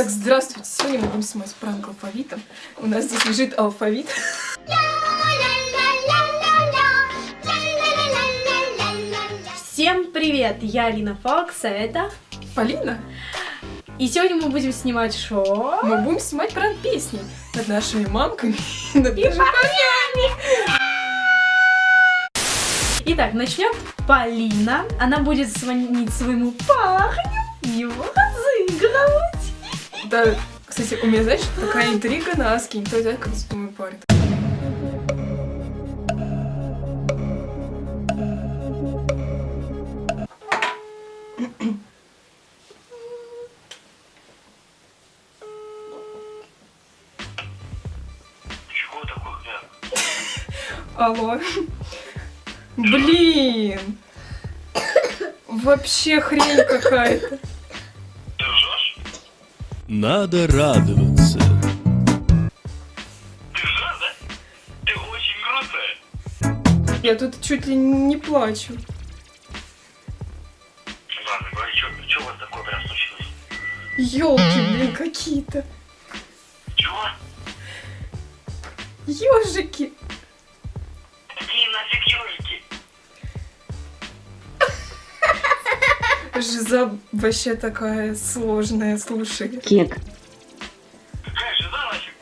Так, здравствуйте. Сегодня мы будем снимать пранк алфавитом. У нас здесь лежит алфавит. Всем привет! Я Алина Фокс, а это... Полина. И сегодня мы будем снимать шоу. Мы будем снимать пранк песни над нашими мамками и над нашими Итак, начнем. Полина. Она будет звонить своему парню его разыгрывать. Да, кстати, у меня, знаешь, такая интрига на Аске. Никто не знает, как. Чего такое, да? Алло. Блин. Вообще хрень какая-то. Надо радоваться. Ты ржешь, да? Ты очень грустная. Я тут чуть ли не плачу. Ладно, говори, что у вас такое прям случилось? Ёлки, блин, какие-то. Чего? Ёжики. Какие нафиг ежики? Жиза вообще такая сложная, слушай. Кек. Какая жиза нафиг?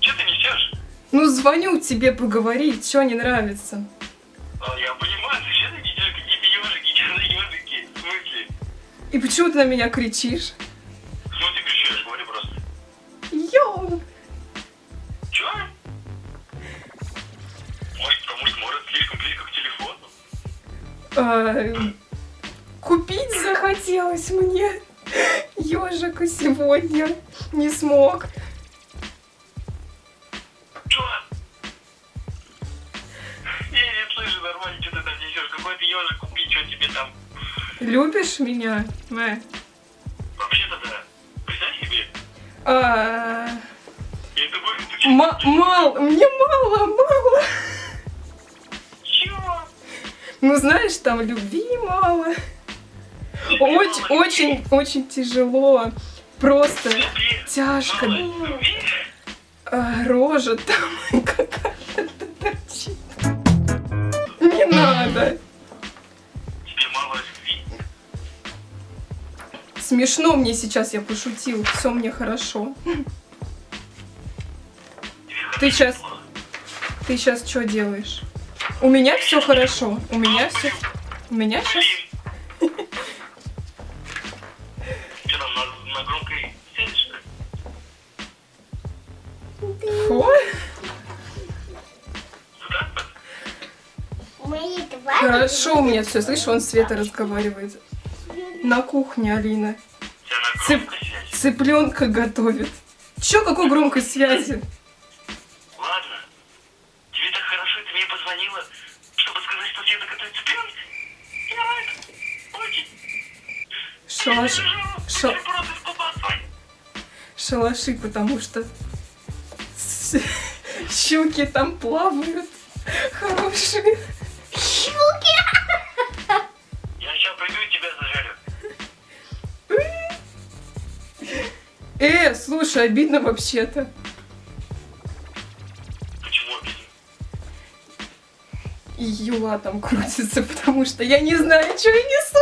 Че ты несешь? Ну, звоню тебе поговорить, что не нравится. А, я понимаю, ты ты несешь какие-то ежики? Что за ежики? В смысле? И почему ты на меня кричишь? Ну ты кричишь, говори просто. Йоу! Чё? Может, потому что может слишком близко к телефону? А, купить захотелось мне ежика сегодня. Не смог. Чё? Я не слышу нормально, что ты там несешь. Какой ты ежик купить, что тебе там? Любишь меня? Э. Вообще-то да. Представь себе. А, Я ты мало, мне мало, мало. Чего? Ну, знаешь, там любви мало. Очень, очень, очень тяжело. Просто тяжко. А, рожа там какая-то торчит. Не надо. Смешно мне сейчас, я пошутил. Все мне хорошо. Ты сейчас, ты сейчас что делаешь? У меня все хорошо. У меня все, у меня сейчас. На, громкой связи, что ли? Фу. Хорошо у меня все. Слышишь, он Света разговаривает. На кухне Алина. У тебя на Цып, цыпленка готовит. Че, какой громкой связи? Ладно. Тебе так хорошо, ты мне позвонила, чтобы сказать, что тебе готовит цыпленок? Я рад. Очень. Шалаш, ша- шалаши, потому что щуки там плавают. Хорошие. Я сейчас приду и тебя зажарю. Э, слушай, обидно вообще-то. Почему обидно? И Юла там крутится, потому что я не знаю, что я несу.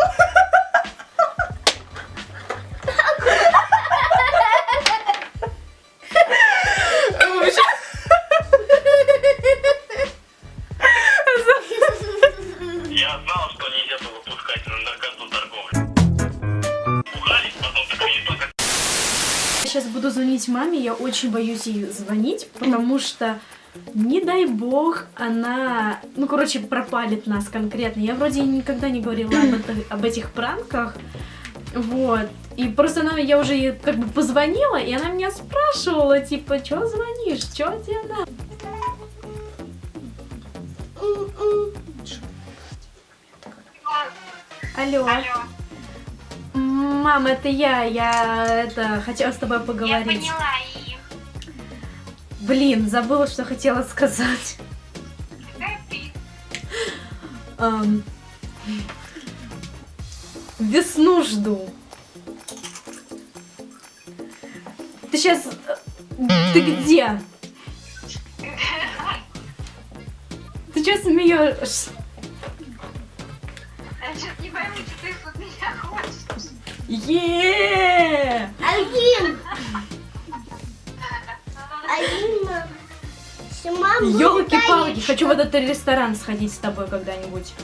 Буду звонить маме, я очень боюсь ей звонить, потому что, не дай бог, она, ну, короче, пропалит нас конкретно. Я вроде никогда не говорила об, это- об этих пранках, вот. И просто она, я уже ей как бы позвонила, и она меня спрашивала, типа, что звонишь, что тебе надо? Алло. Мам, это я, я это хотела с тобой Я поговорить. поняла их. Блин, забыла, что хотела сказать. Какая ты? Ам, Весну жду. Ты сейчас... Ты где? Ты что смеешься? Хочешь. Е! Алин! Алина! Сама Елки-палки, хочу в этот ресторан сходить с тобой когда-нибудь.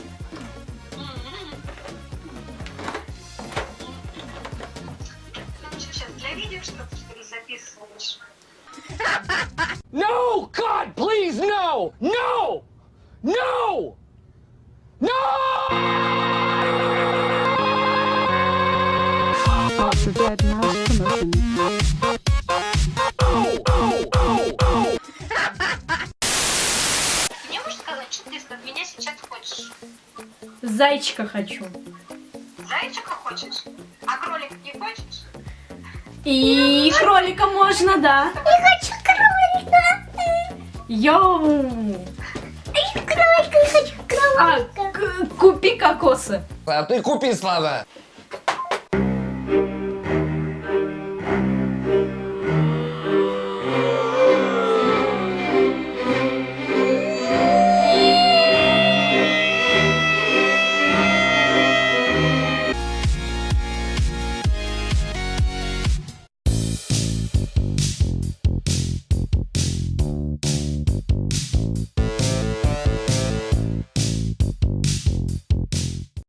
Для видео что-то ты от меня сейчас хочешь? Зайчика хочу. Зайчика хочешь? А кролик не хочешь? И кролика можно, да. Я хочу кролика! Йоу! Кролика, я хочу А, кролика! к- купи кокосы. А ты купи, Слава!